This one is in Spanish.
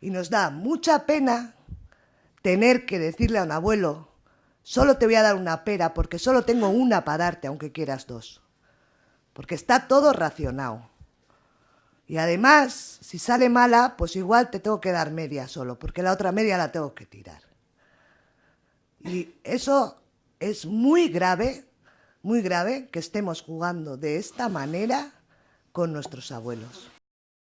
Y nos da mucha pena tener que decirle a un abuelo, solo te voy a dar una pera porque solo tengo una para darte, aunque quieras dos. Porque está todo racionado. Y además, si sale mala, pues igual te tengo que dar media solo, porque la otra media la tengo que tirar. Y eso es muy grave, muy grave que estemos jugando de esta manera con nuestros abuelos.